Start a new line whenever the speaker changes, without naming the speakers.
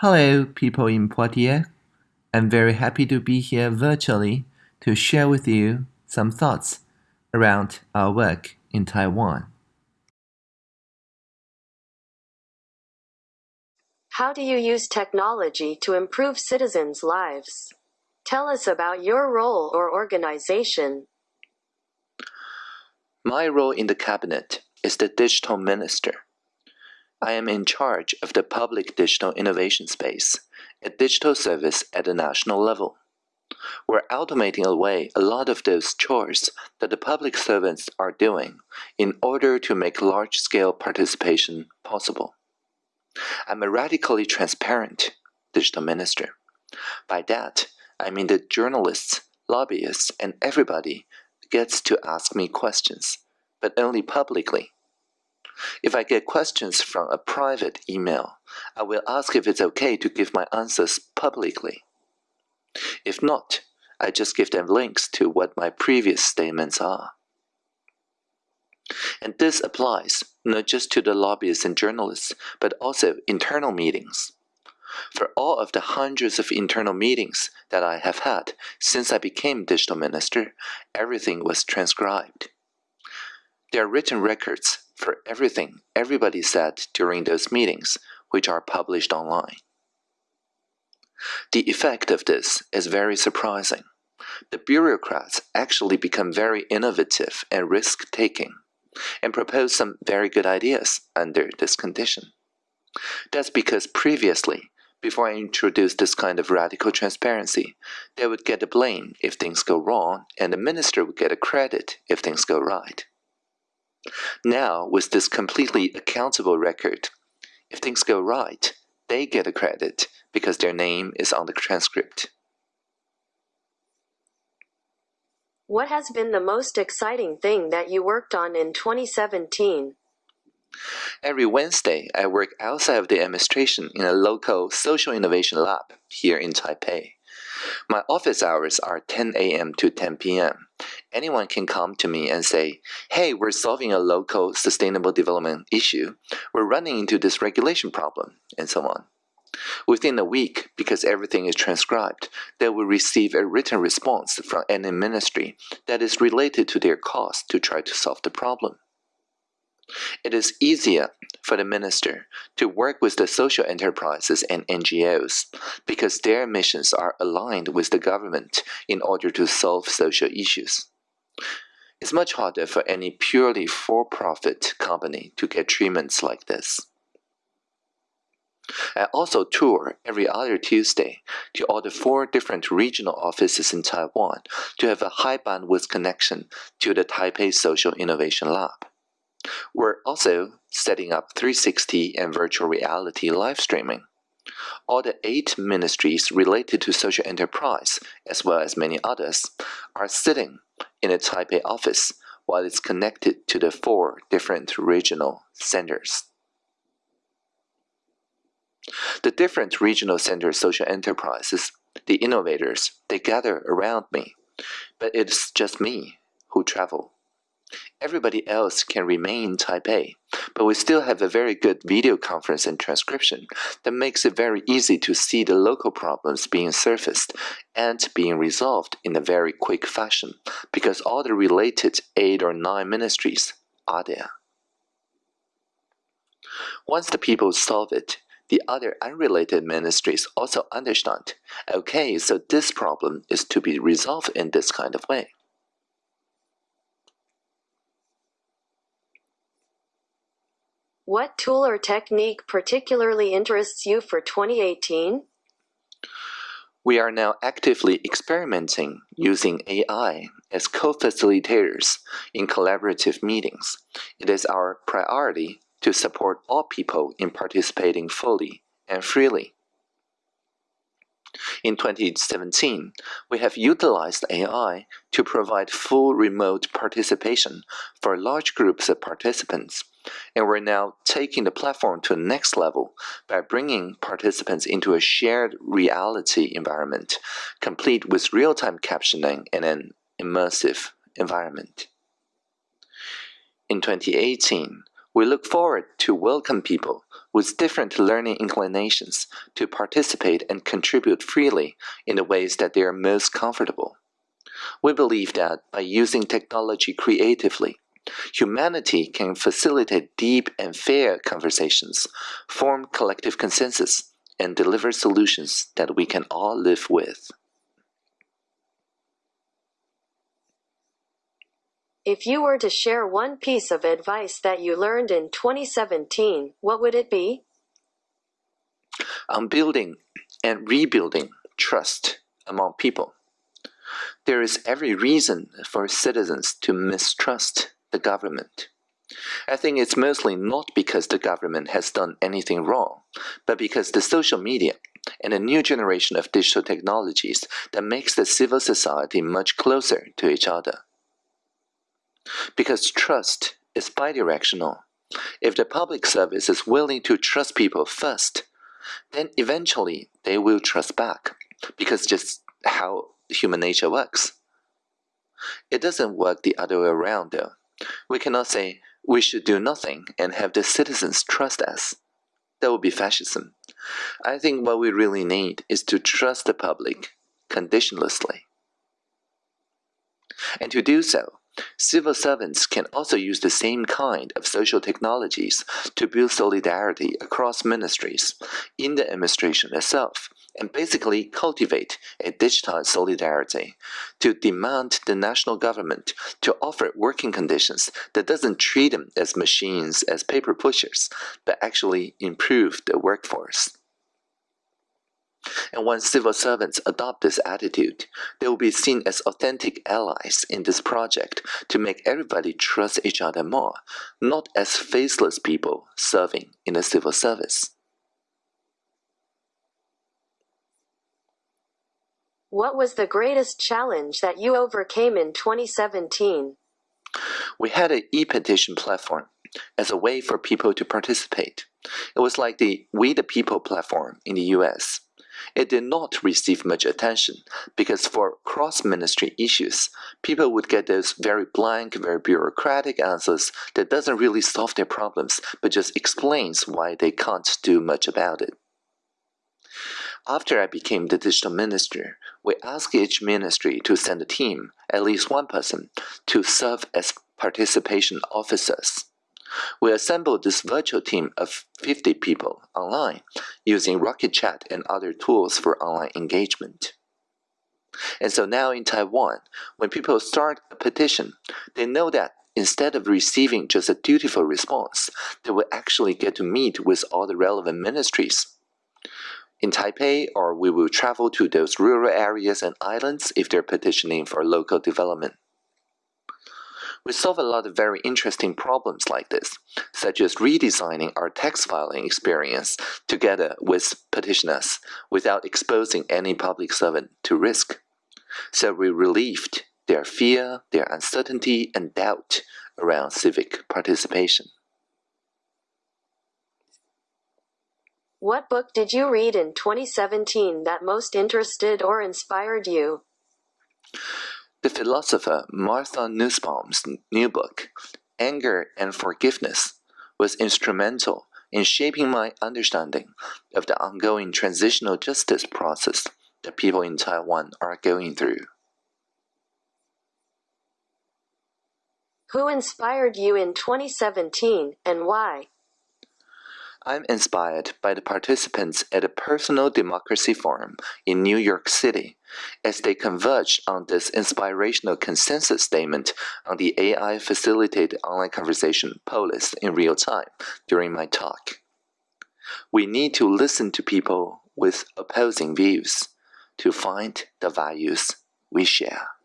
Hello, people in Poitiers. I'm very happy to be here virtually to share with you some thoughts around our work in Taiwan.
How do you use technology to improve citizens' lives? Tell us about your role or organization.
My role in the cabinet is the digital minister. I am in charge of the public digital innovation space, a digital service at the national level. We're automating away a lot of those chores that the public servants are doing in order to make large scale participation possible. I'm a radically transparent digital minister. By that, I mean that journalists, lobbyists, and everybody gets to ask me questions, but only publicly if I get questions from a private email, I will ask if it's okay to give my answers publicly. If not, I just give them links to what my previous statements are. And this applies not just to the lobbyists and journalists, but also internal meetings. For all of the hundreds of internal meetings that I have had since I became digital minister, everything was transcribed. There are written records for everything everybody said during those meetings, which are published online. The effect of this is very surprising. The bureaucrats actually become very innovative and risk taking and propose some very good ideas under this condition. That's because previously, before I introduced this kind of radical transparency, they would get the blame if things go wrong, and the minister would get a credit if things go right. Now, with this completely accountable record, if things go right, they get a credit because their name is on the transcript.
What has been the most exciting thing that you worked on in 2017?
Every Wednesday, I work outside of the administration in a local social innovation lab here in Taipei. My office hours are 10 a.m. to 10 p.m. Anyone can come to me and say, hey, we're solving a local sustainable development issue. We're running into this regulation problem, and so on. Within a week, because everything is transcribed, they will receive a written response from any ministry that is related to their cause to try to solve the problem. It is easier for the minister to work with the social enterprises and NGOs because their missions are aligned with the government in order to solve social issues. It's much harder for any purely for-profit company to get treatments like this. I also tour every other Tuesday to all the four different regional offices in Taiwan to have a high bandwidth connection to the Taipei Social Innovation Lab. We're also setting up 360 and virtual reality live streaming. All the eight ministries related to social enterprise, as well as many others, are sitting in a Taipei office while it's connected to the four different regional centers. The different regional center social enterprises, the innovators, they gather around me, but it's just me who travel. Everybody else can remain in Taipei, but we still have a very good video conference and transcription that makes it very easy to see the local problems being surfaced and being resolved in a very quick fashion because all the related eight or nine ministries are there. Once the people solve it, the other unrelated ministries also understand, okay, so this problem is to be resolved in this kind of way.
What tool or technique particularly interests you for 2018?
We are now actively experimenting using AI as co-facilitators in collaborative meetings. It is our priority to support all people in participating fully and freely. In 2017, we have utilized AI to provide full remote participation for large groups of participants, and we're now taking the platform to the next level by bringing participants into a shared reality environment, complete with real-time captioning and an immersive environment. In 2018, we look forward to welcome people with different learning inclinations to participate and contribute freely in the ways that they are most comfortable. We believe that by using technology creatively, humanity can facilitate deep and fair conversations, form collective consensus, and deliver solutions that we can all live with.
If you were to share one piece of advice that you learned in 2017, what would it be?
On building and rebuilding trust among people. There is every reason for citizens to mistrust the government. I think it's mostly not because the government has done anything wrong, but because the social media and a new generation of digital technologies that makes the civil society much closer to each other. Because trust is bidirectional. If the public service is willing to trust people first, then eventually they will trust back, because just how human nature works. It doesn't work the other way around though. We cannot say we should do nothing and have the citizens trust us. That would be fascism. I think what we really need is to trust the public conditionlessly. And to do so, Civil servants can also use the same kind of social technologies to build solidarity across ministries in the administration itself and basically cultivate a digitized solidarity to demand the national government to offer working conditions that doesn't treat them as machines, as paper pushers, but actually improve the workforce. And when civil servants adopt this attitude, they will be seen as authentic allies in this project to make everybody trust each other more, not as faceless people serving in the civil service.
What was the greatest challenge that you overcame in 2017?
We had an e-petition platform as a way for people to participate. It was like the We the People platform in the US. It did not receive much attention because for cross-ministry issues, people would get those very blank, very bureaucratic answers that doesn't really solve their problems but just explains why they can't do much about it. After I became the digital minister, we asked each ministry to send a team, at least one person, to serve as participation officers. We assembled this virtual team of 50 people online using Rocket Chat and other tools for online engagement. And so now in Taiwan, when people start a petition, they know that instead of receiving just a dutiful response, they will actually get to meet with all the relevant ministries. In Taipei, or we will travel to those rural areas and islands if they're petitioning for local development. We solve a lot of very interesting problems like this, such as redesigning our text filing experience together with petitioners without exposing any public servant to risk. So we relieved their fear, their uncertainty, and doubt around civic participation.
What book did you read in 2017 that most interested or inspired you?
The philosopher Martha Nussbaum's new book, Anger and Forgiveness, was instrumental in shaping my understanding of the ongoing transitional justice process that people in Taiwan are going through.
Who inspired you in 2017 and why?
I'm inspired by the participants at a Personal Democracy Forum in New York City as they converged on this inspirational consensus statement on the AI facilitated online conversation Polis in real time during my talk. We need to listen to people with opposing views to find the values we share.